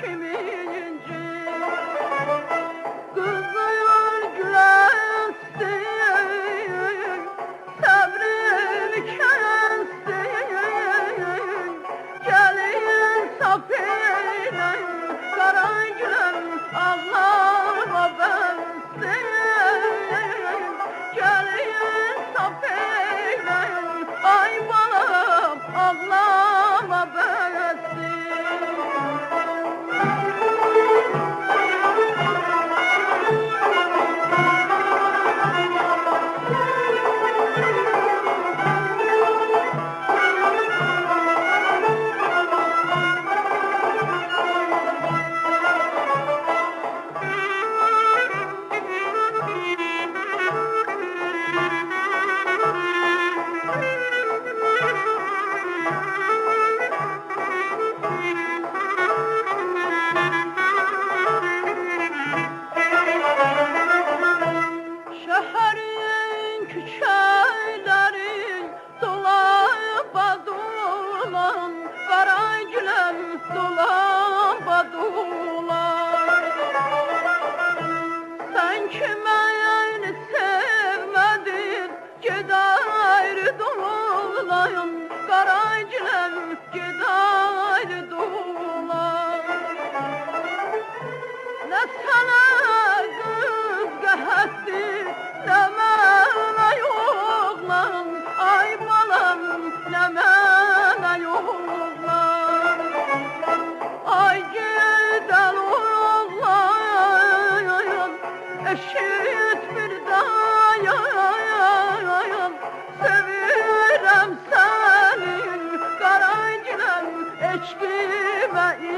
kemiğin Stimme